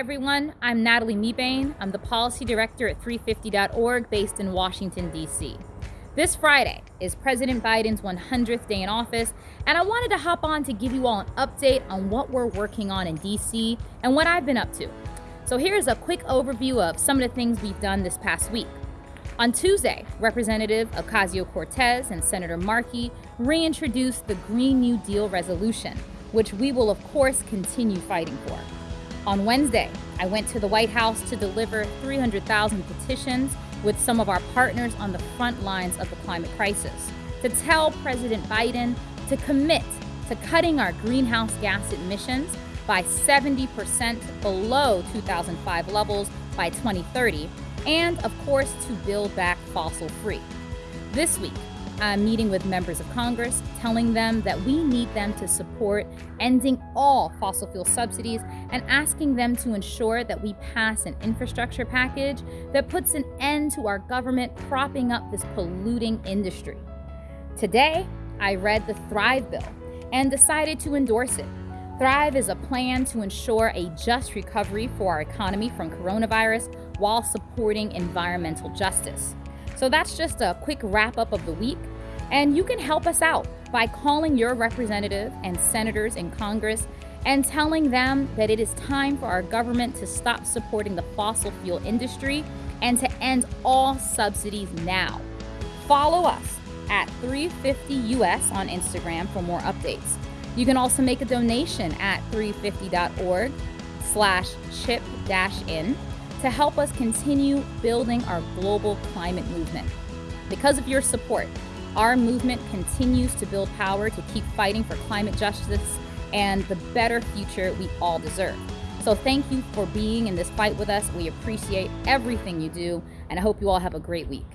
everyone. I'm Natalie Mebane. I'm the Policy Director at 350.org based in Washington, D.C. This Friday is President Biden's 100th day in office, and I wanted to hop on to give you all an update on what we're working on in D.C. and what I've been up to. So here's a quick overview of some of the things we've done this past week. On Tuesday, Representative Ocasio Cortez and Senator Markey reintroduced the Green New Deal resolution, which we will, of course, continue fighting for. On Wednesday, I went to the White House to deliver 300,000 petitions with some of our partners on the front lines of the climate crisis to tell President Biden to commit to cutting our greenhouse gas emissions by 70% below 2005 levels by 2030, and of course, to build back fossil free. This week, I'm meeting with members of Congress, telling them that we need them to support ending all fossil fuel subsidies and asking them to ensure that we pass an infrastructure package that puts an end to our government propping up this polluting industry. Today, I read the Thrive Bill and decided to endorse it. Thrive is a plan to ensure a just recovery for our economy from coronavirus while supporting environmental justice. So that's just a quick wrap up of the week. And you can help us out by calling your representative and senators in Congress and telling them that it is time for our government to stop supporting the fossil fuel industry and to end all subsidies now. Follow us at 350US on Instagram for more updates. You can also make a donation at 350.org slash chip dash in to help us continue building our global climate movement. Because of your support, our movement continues to build power to keep fighting for climate justice and the better future we all deserve. So thank you for being in this fight with us. We appreciate everything you do, and I hope you all have a great week.